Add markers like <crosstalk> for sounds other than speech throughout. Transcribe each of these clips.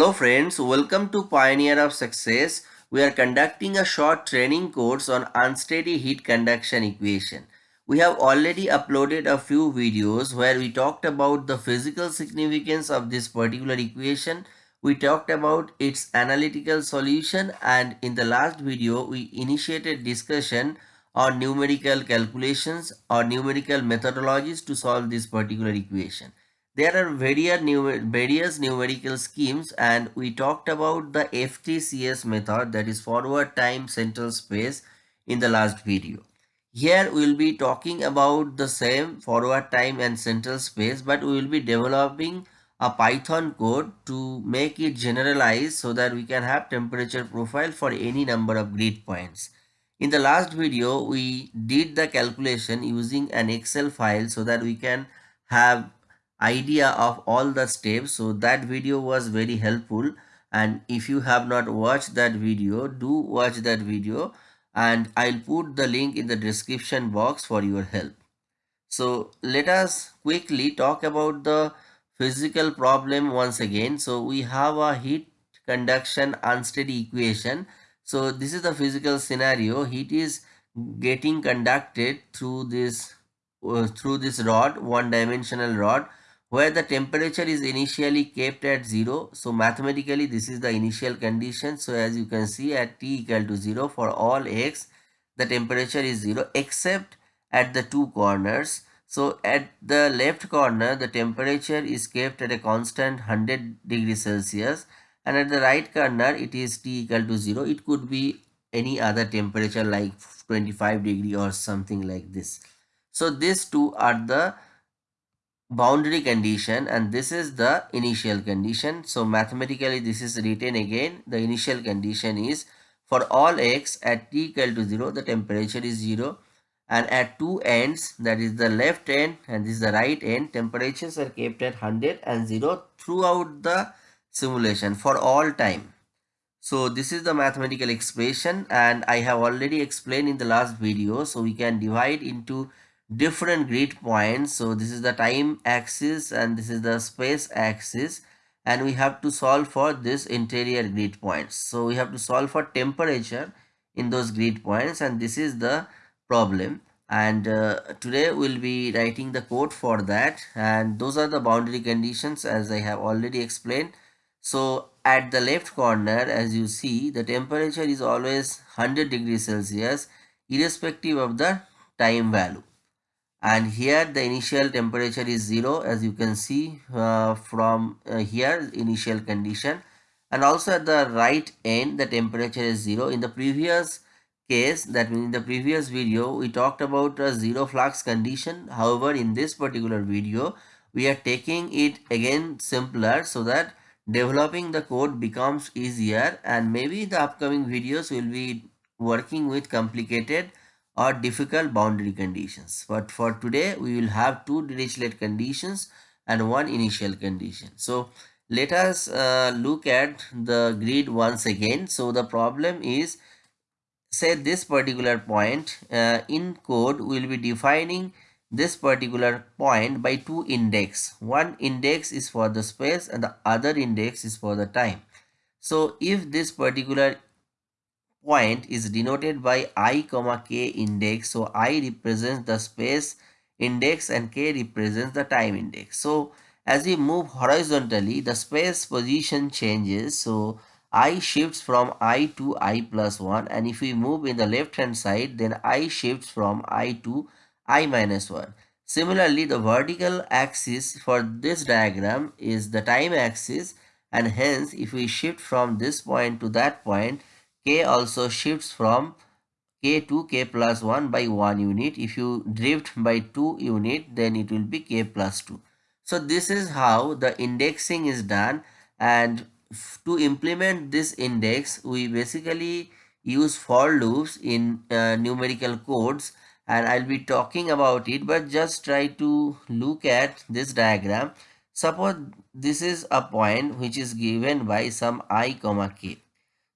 Hello friends, welcome to Pioneer of Success. We are conducting a short training course on unsteady heat conduction equation. We have already uploaded a few videos where we talked about the physical significance of this particular equation. We talked about its analytical solution and in the last video we initiated discussion on numerical calculations or numerical methodologies to solve this particular equation. There are various, various numerical schemes and we talked about the FTCS method that is forward time central space in the last video. Here we will be talking about the same forward time and central space but we will be developing a Python code to make it generalized so that we can have temperature profile for any number of grid points. In the last video, we did the calculation using an Excel file so that we can have idea of all the steps so that video was very helpful and if you have not watched that video do watch that video and I'll put the link in the description box for your help. So let us quickly talk about the physical problem once again. So we have a heat conduction unsteady equation. So this is the physical scenario. Heat is getting conducted through this uh, through this rod, one dimensional rod where the temperature is initially kept at 0. So mathematically this is the initial condition. So as you can see at t equal to 0 for all x the temperature is 0 except at the two corners. So at the left corner the temperature is kept at a constant 100 degrees Celsius and at the right corner it is t equal to 0. It could be any other temperature like 25 degree or something like this. So these two are the boundary condition and this is the initial condition. So mathematically this is written again the initial condition is for all x at t equal to 0 the temperature is 0 and at two ends that is the left end and this is the right end temperatures are kept at 100 and 0 throughout the simulation for all time. So this is the mathematical expression and I have already explained in the last video so we can divide into different grid points. So this is the time axis and this is the space axis and we have to solve for this interior grid points. So we have to solve for temperature in those grid points and this is the problem. And uh, today we'll be writing the code for that. And those are the boundary conditions as i have already explained. So at the left corner as you see the temperature is always 100 degrees celsius irrespective of the time value and here the initial temperature is 0 as you can see uh, from uh, here initial condition. And also at the right end the temperature is 0 in the previous case that means in the previous video we talked about a zero flux condition. However in this particular video we are taking it again simpler so that developing the code becomes easier. And maybe the upcoming videos will be working with complicated or difficult boundary conditions. But for today, we will have two Dirichlet conditions and one initial condition. So let us uh, look at the grid once again. So the problem is say this particular point uh, in code will be defining this particular point by two index. One index is for the space and the other index is for the time. So if this particular point is denoted by i comma k index. So i represents the space index and k represents the time index. So as we move horizontally the space position changes. So i shifts from i to i plus 1 and if we move in the left hand side then i shifts from i to i minus 1 similarly the vertical axis for this diagram is the time axis. And hence if we shift from this point to that point k also shifts from k to k plus 1 by 1 unit. If you drift by 2 unit, then it will be k plus 2. So this is how the indexing is done and to implement this index, we basically use for loops in uh, numerical codes and I'll be talking about it but just try to look at this diagram. Suppose this is a point which is given by some i comma k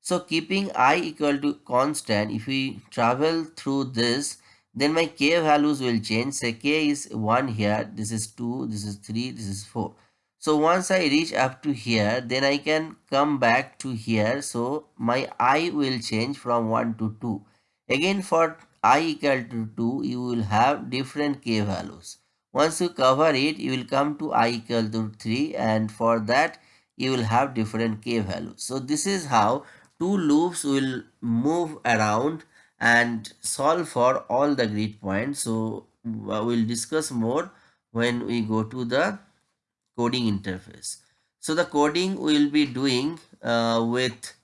so keeping i equal to constant, if we travel through this, then my k values will change. Say k is 1 here, this is 2, this is 3, this is 4. so once I reach up to here, then I can come back to here. So my i will change from 1 to 2. Again for i equal to 2, you will have different k values. Once you cover it, you will come to i equal to 3 and for that you will have different k values. So this is how two loops will move around and solve for all the grid points. So we'll discuss more when we go to the coding interface. So the coding we will be doing uh, with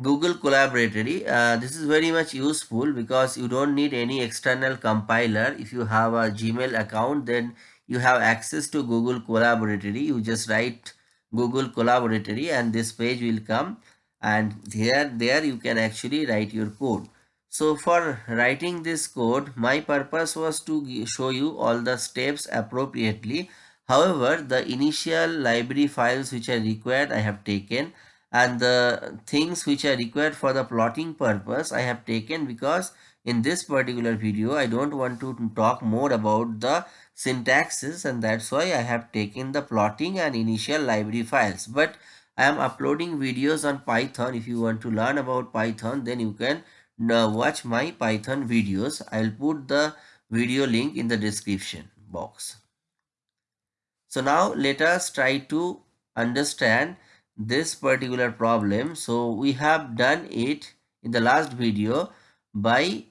Google Colaboratory. Uh, this is very much useful because you don't need any external compiler. If you have a Gmail account, then you have access to Google Colaboratory. You just write Google Colaboratory and this page will come and here there you can actually write your code. So for writing this code, my purpose was to show you all the steps appropriately. However, the initial library files which are required I have taken and the things which are required for the plotting purpose I have taken because in this particular video I don't want to talk more about the syntaxes and that's why I have taken the plotting and initial library files. But I am uploading videos on Python. If you want to learn about Python then you can uh, watch my python videos i'll put the video link in the description box so now let us try to understand this particular problem so we have done it in the last video by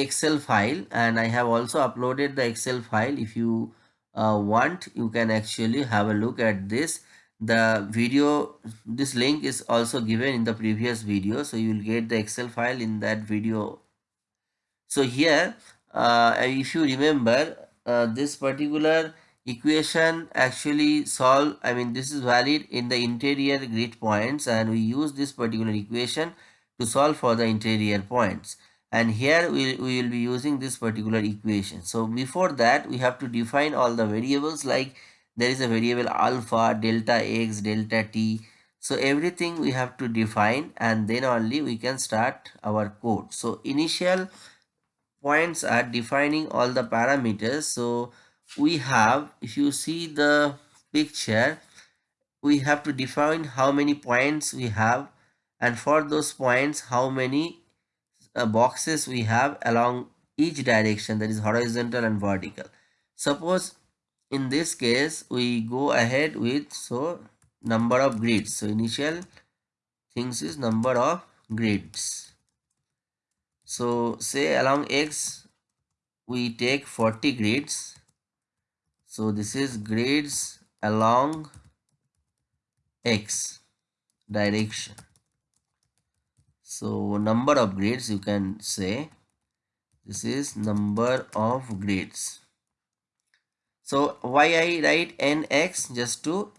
excel file and i have also uploaded the excel file. If you uh, want you can actually have a look at this. The video this link is also given in the previous video so you will get the excel file in that video. So here uh, if you remember uh, this particular equation actually solve i mean this is valid in the interior grid points and we use this particular equation to solve for the interior points and here we, we will be using this particular equation. So before that we have to define all the variables like there is a variable alpha delta x delta t. So everything we have to define and then only we can start our code. So initial points are defining all the parameters. So we have if you see the picture we have to define how many points we have. And for those points how many uh, boxes we have along each direction that is horizontal and vertical. Suppose in this case we go ahead with so number of grids. So initial things is number of grids. So say along x we take 40 grids. So this is grids along x direction so number of grades you can say this is number of grades so why I write nx just to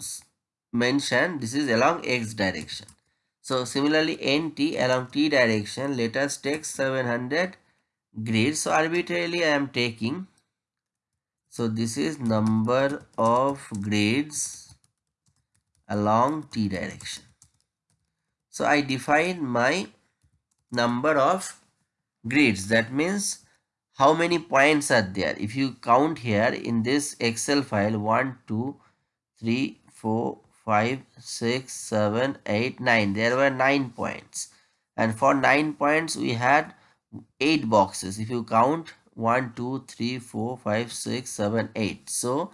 mention this is along x direction. So similarly nt along t direction let us take 700 grades So arbitrarily I am taking. So this is number of grades along t direction. So I define my number of grids. That means how many points are there? If you count here in this excel file 1 2 3 4 5 6 7 8 9 there were 9 points. And for 9 points we had 8 boxes. If you count 1 2 3 4 5 6 7 8 so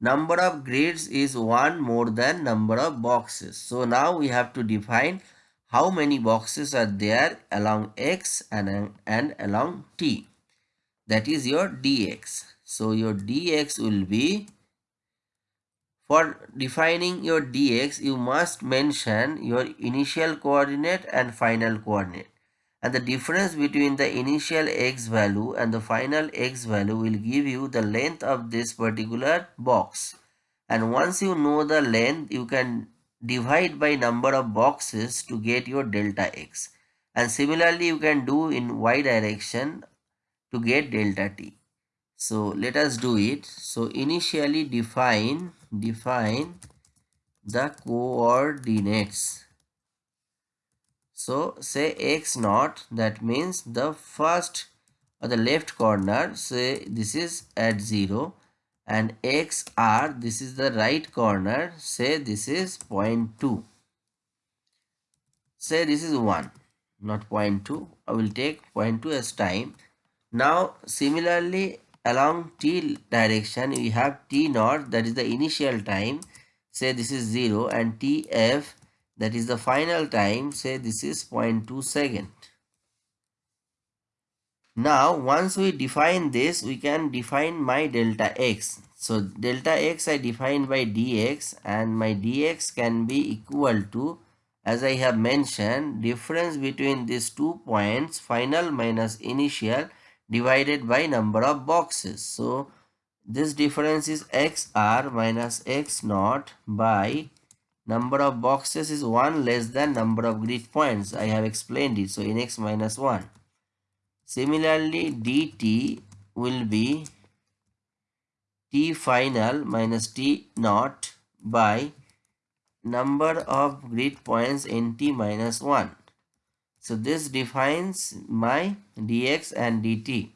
number of grids is one more than number of boxes. So now we have to define how many boxes are there along x and, and along t? That is your dx. So your dx will be for defining your dx you must mention your initial coordinate and final coordinate. And the difference between the initial x value and the final x value will give you the length of this particular box. And once you know the length you can divide by number of boxes to get your delta x and similarly you can do in y direction to get delta t. So let us do it. So initially define define the coordinates. So say x naught that means the first or the left corner say this is at 0 and xr this is the right corner say this is 0.2 say this is 1 not 0.2 I will take 0.2 as time. Now similarly along t direction we have t naught that is the initial time. Say this is 0 and tf that is the final time. Say this is 0.2 second now, once we define this, we can define my delta x. So, delta x I define by dx and my dx can be equal to, as I have mentioned, difference between these two points, final minus initial divided by number of boxes. So, this difference is xr minus x naught by number of boxes is 1 less than number of grid points. I have explained it. So, in x minus 1. Similarly, dt will be t final minus t naught by number of grid points nt minus 1. So this defines my dx and dt.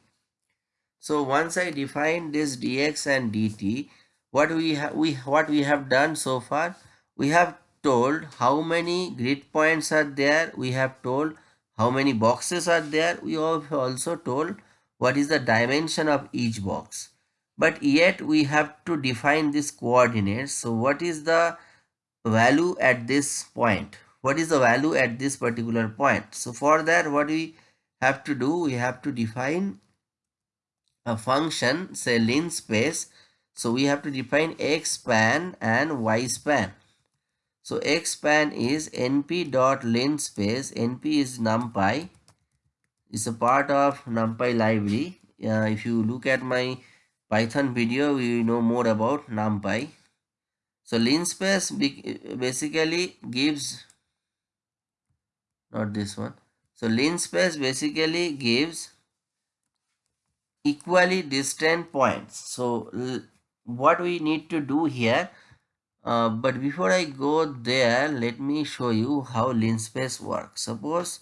So once I define this dx and dt, what we have we what we have done so far, we have told how many grid points are there. We have told how many boxes are there? We have also told what is the dimension of each box. But yet we have to define this coordinates so what is the value at this point? What is the value at this particular point? So for that what we have to do we have to define a function say linspace so we have to define x span and y span so x span is np dot linspace. np is numpy. It's a part of numpy library. Uh, if you look at my Python video, we know more about numpy. So linspace basically gives not this one. So linspace basically gives equally distant points. So what we need to do here uh, but before I go there, let me show you how linspace works. Suppose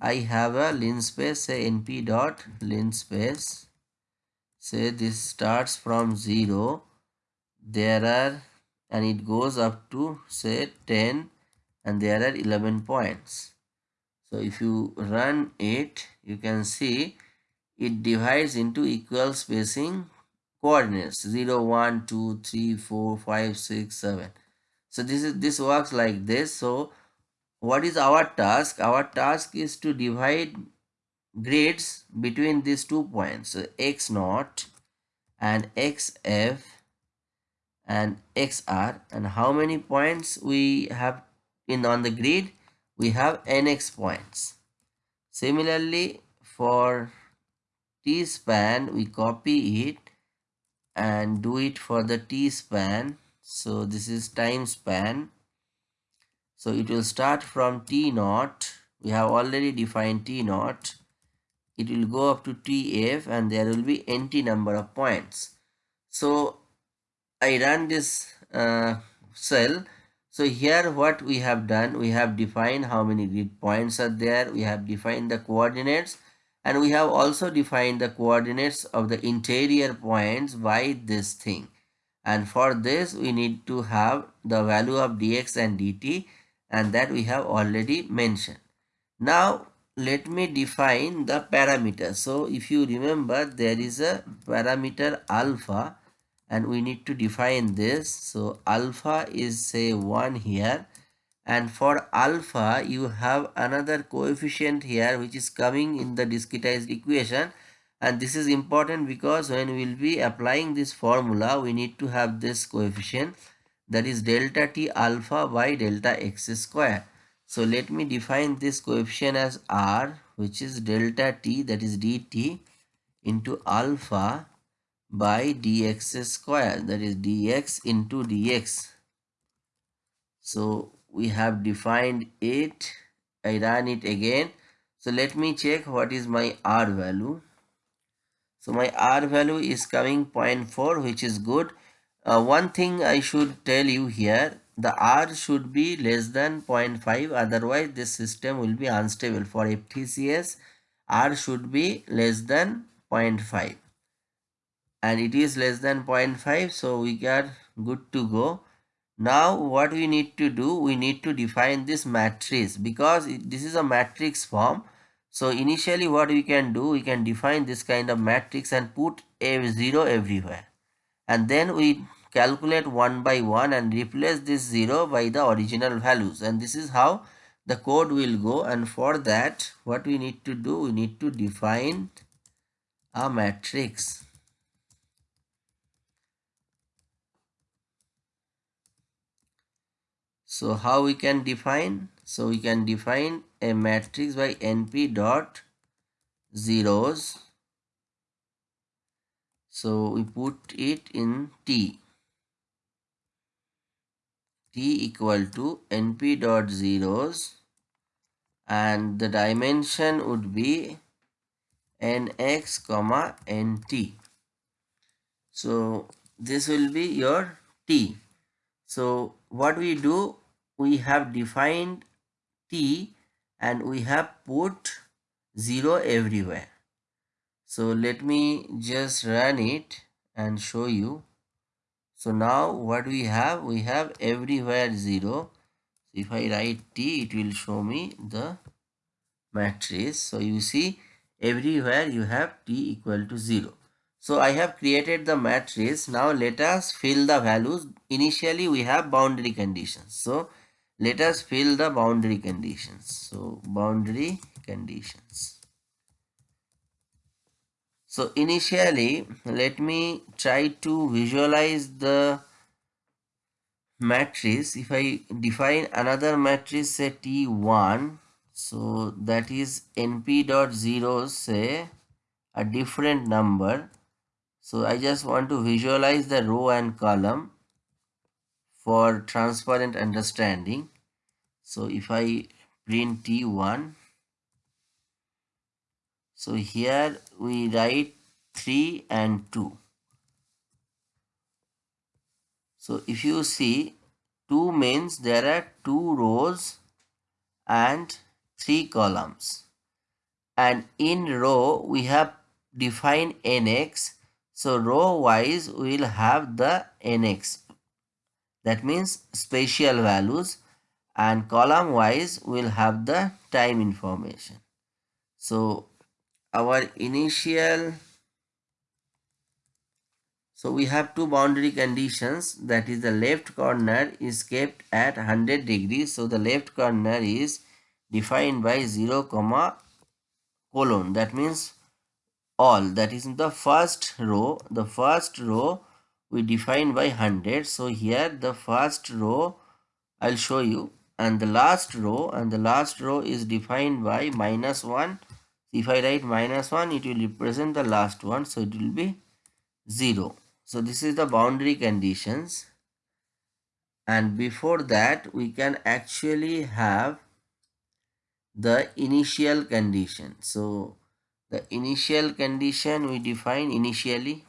I have a linspace, say np dot linspace. Say this starts from 0. There are, and it goes up to say 10 and there are 11 points. So if you run it, you can see it divides into equal spacing coordinates 0 1 2 3 4 5 6 7 so this is this works like this. So what is our task? Our task is to divide grids between these two points. So x naught and xf and xr and how many points we have in on the grid? We have nx points. Similarly for t span we copy it and do it for the t span so this is time span. So it will start from t naught. We have already defined t naught. It will go up to tf and there will be nt number of points. So i run this uh, cell. So here what we have done we have defined how many grid points are there. We have defined the coordinates and we have also defined the coordinates of the interior points by this thing. And for this we need to have the value of dx and dt and that we have already mentioned. Now let me define the parameter. So if you remember there is a parameter alpha and we need to define this. So alpha is say 1 here and for alpha you have another coefficient here which is coming in the discretized equation. And this is important because when we will be applying this formula we need to have this coefficient that is delta t alpha by delta x square. So let me define this coefficient as r which is delta t that is dt into alpha by dx square that is dx into dx so we have defined it. I run it again. So let me check what is my R value. So my R value is coming 0.4 which is good. Uh, one thing I should tell you here the R should be less than 0.5 otherwise this system will be unstable. For FTCS R should be less than 0.5 and it is less than 0.5 so we are good to go now what we need to do we need to define this matrix because this is a matrix form. So initially what we can do we can define this kind of matrix and put a zero everywhere. And then we calculate one by one and replace this zero by the original values. And this is how the code will go. And for that what we need to do we need to define a matrix so how we can define? So we can define a matrix by np dot zeros. So we put it in t. T equal to np dot zeros. And the dimension would be nx comma nt so this will be your t so what we do we have defined t and we have put 0 everywhere. So let me just run it and show you. So now what we have we have everywhere 0 if i write t it will show me the matrix. So you see everywhere you have t equal to 0. So I have created the matrix. Now let us fill the values. Initially we have boundary conditions. So let us fill the boundary conditions. So boundary conditions. So initially let me try to visualize the matrix. If I define another matrix say T1 so that is np dot zeros say a different number so i just want to visualize the row and column for transparent understanding. So if i print t1 so here we write 3 and 2 so if you see 2 means there are two rows and three columns. And in row we have defined nx so row wise we will have the nx. That means spatial values and column wise we will have the time information. So our initial so we have two boundary conditions. That is the left corner is kept at 100 degrees. So the left corner is defined by 0 comma colon. That means all. That is in the first row the first row we define by 100 so here the first row i'll show you. And the last row and the last row is defined by minus 1 if i write minus 1 it will represent the last one. So it will be 0 so this is the boundary conditions. And before that we can actually have the initial condition. So the initial condition we define initially.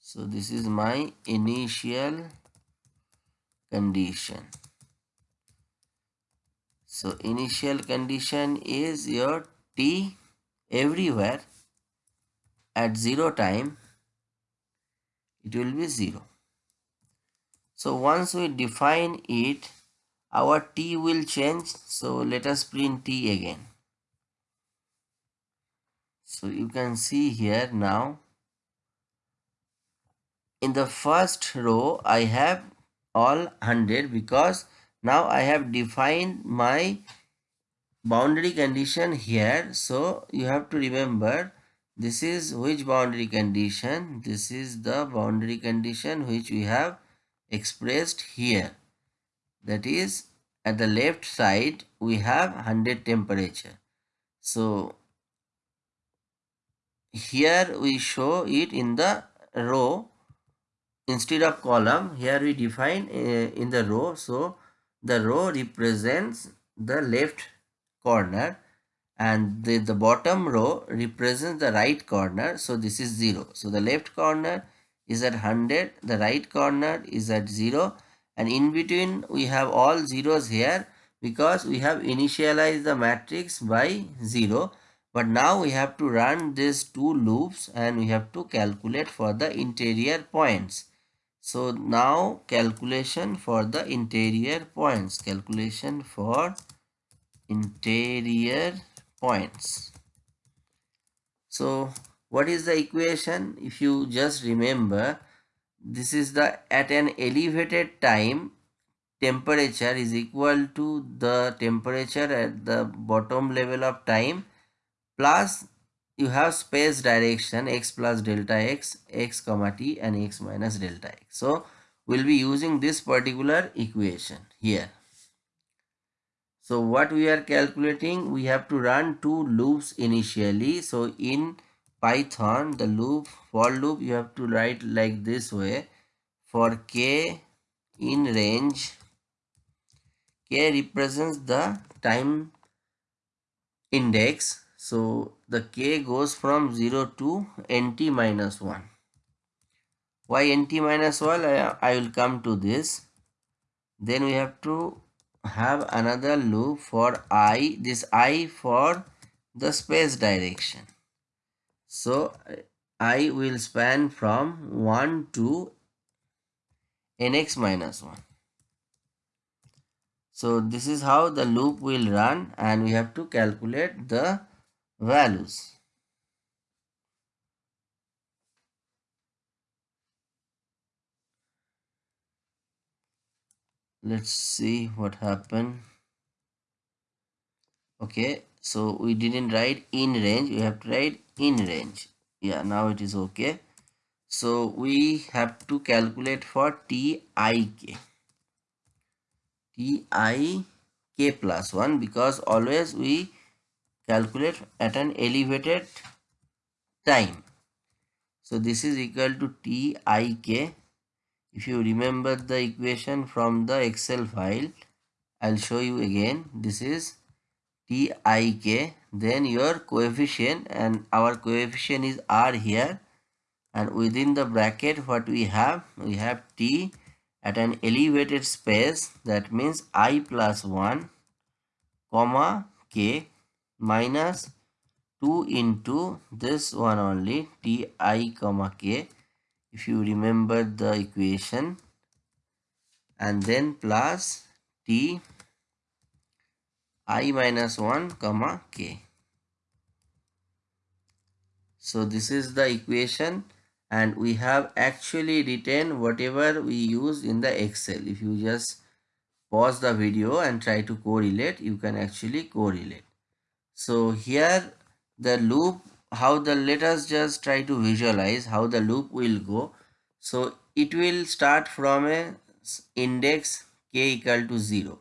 So this is my initial condition. So initial condition is your t everywhere at 0 time it will be 0. So once we define it our t will change so let us print t again so you can see here now in the first row I have all 100 because now I have defined my boundary condition here. So you have to remember this is which boundary condition? This is the boundary condition which we have expressed here. That is at the left side we have 100 temperature. So here we show it in the row. Instead of column here we define uh, in the row. So the row represents the left corner and the, the bottom row represents the right corner. So this is 0 so the left corner is at 100 the right corner is at 0 and in between we have all zeros here because we have initialized the matrix by 0 but now we have to run these two loops and we have to calculate for the interior points. So now calculation for the interior points. Calculation for interior points. So what is the equation? If you just remember this is the at an elevated time temperature is equal to the temperature at the bottom level of time plus you have space direction x plus delta x x comma t and x minus delta x. So we'll be using this particular equation here. So what we are calculating we have to run two loops initially. So in python the loop for loop you have to write like this way. For k in range k represents the time index so the k goes from 0 to nt minus 1 why nt minus 1 I, I will come to this. Then we have to have another loop for i this i for the space direction. So i will span from 1 to nx minus 1 so this is how the loop will run and we have to calculate the values. Let's see what happened. Okay, so we didn't write in range, we have to write in range. Yeah, now it is okay. So we have to calculate for TIK ti k plus 1 because always we calculate at an elevated time. So this is equal to tik. If you remember the equation from the Excel file, I'll show you again. This is tik. Then your coefficient and our coefficient is r here. And within the bracket what we have, we have t at an elevated space that means i plus 1 comma k minus 2 into this one only ti comma k if you remember the equation. And then plus t i minus 1 comma k. So this is the equation and we have actually written whatever we use in the excel. If you just pause the video and try to correlate you can actually correlate so here the loop how the let us just try to visualize how the loop will go. So it will start from a index k equal to 0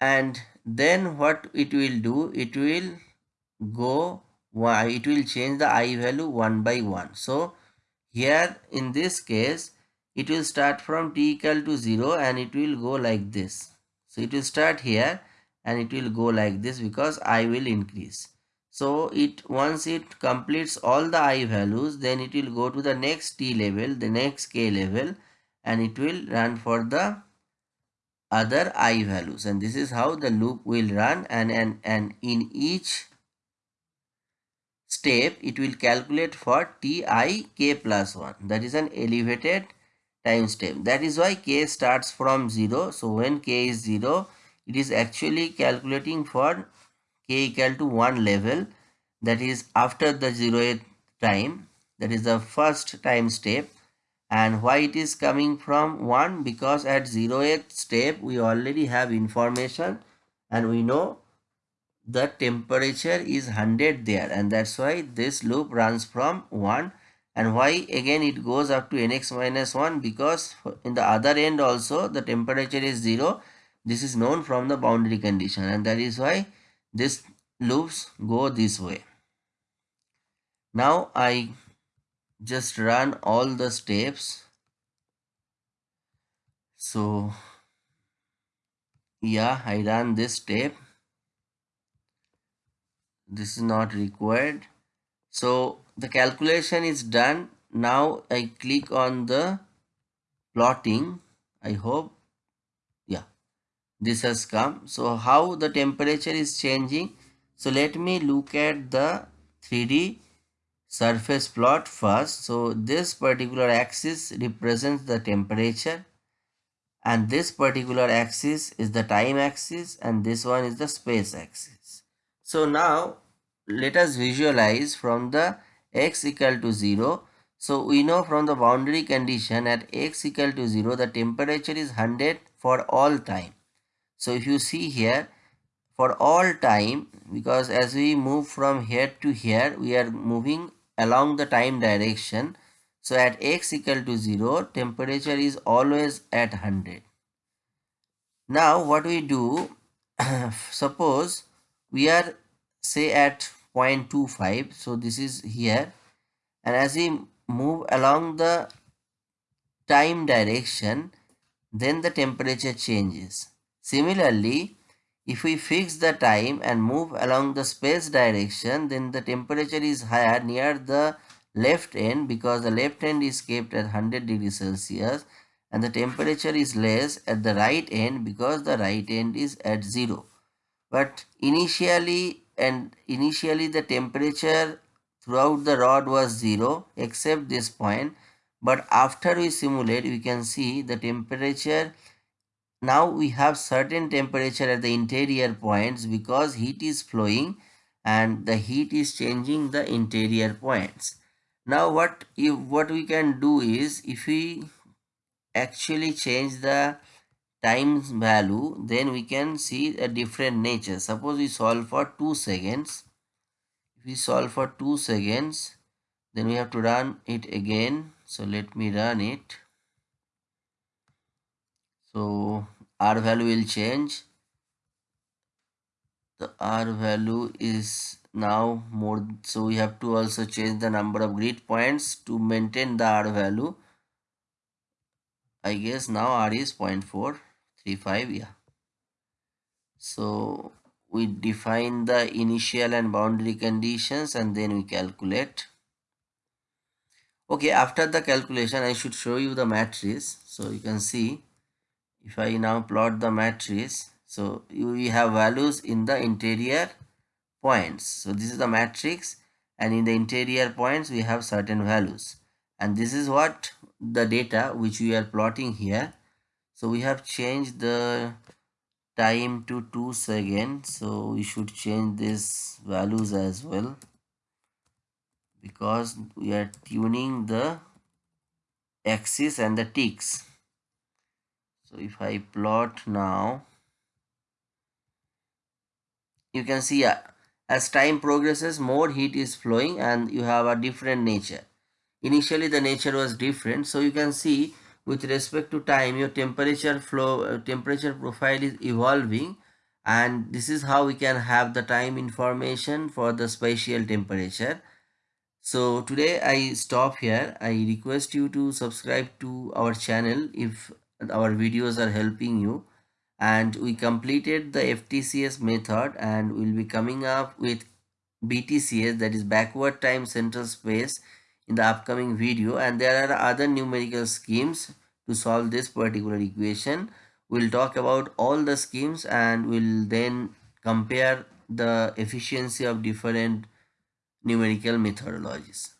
and then what it will do it will go y it will change the i value one by one. So here in this case it will start from t equal to 0 and it will go like this. So it will start here and it will go like this because i will increase. So it once it completes all the i values then it will go to the next t level the next k level and it will run for the other i values. And this is how the loop will run and and and in each step it will calculate for ti k plus 1 that is an elevated time step. That is why k starts from 0 so when k is 0 it is actually calculating for k equal to 1 level that is after the 0th time that is the first time step. And why it is coming from 1 because at 0th step we already have information and we know the temperature is 100 there. And that's why this loop runs from 1 and why again it goes up to nx minus 1 because in the other end also the temperature is 0 this is known from the boundary condition and that is why this loops go this way. Now i just run all the steps. So yeah i run this step. This is not required. So the calculation is done. Now i click on the plotting. I hope this has come so how the temperature is changing So let me look at the 3D surface plot first. So this particular axis represents the temperature and this particular axis is the time axis and this one is the space axis. So now let us visualize from the x equal to 0. So we know from the boundary condition at x equal to 0 the temperature is 100 for all time. So if you see here for all time because as we move from here to here we are moving along the time direction. So at x equal to 0 temperature is always at 100 now what we do <clears throat> suppose we are say at 0.25 so this is here. And as we move along the time direction then the temperature changes similarly if we fix the time and move along the space direction, then the temperature is higher near the left end because the left end is kept at 100 degrees Celsius and the temperature is less at the right end because the right end is at 0. But initially and initially the temperature throughout the rod was 0 except this point but after we simulate we can see the temperature now we have certain temperature at the interior points because heat is flowing and the heat is changing the interior points. Now what if what we can do is if we actually change the times value then we can see a different nature. Suppose we solve for 2 seconds. If we solve for 2 seconds then we have to run it again. So let me run it so r value will change. The r value is now more so we have to also change the number of grid points to maintain the r value. I guess now r is 0.435 yeah. So we define the initial and boundary conditions and then we calculate. Okay after the calculation i should show you the matrix so you can see if I now plot the matrix so we have values in the interior points. So this is the matrix and in the interior points we have certain values. And this is what the data which we are plotting here. So we have changed the time to 2 seconds. So we should change these values as well because we are tuning the axis and the ticks so if I plot now you can see uh, as time progresses more heat is flowing and you have a different nature. Initially the nature was different. So you can see with respect to time your temperature flow uh, temperature profile is evolving and this is how we can have the time information for the spatial temperature. So today i stop here. I request you to subscribe to our channel if our videos are helping you and we completed the FTCS method and we'll be coming up with BTCS that is backward time central space in the upcoming video and there are other numerical schemes to solve this particular equation. We'll talk about all the schemes and we'll then compare the efficiency of different numerical methodologies.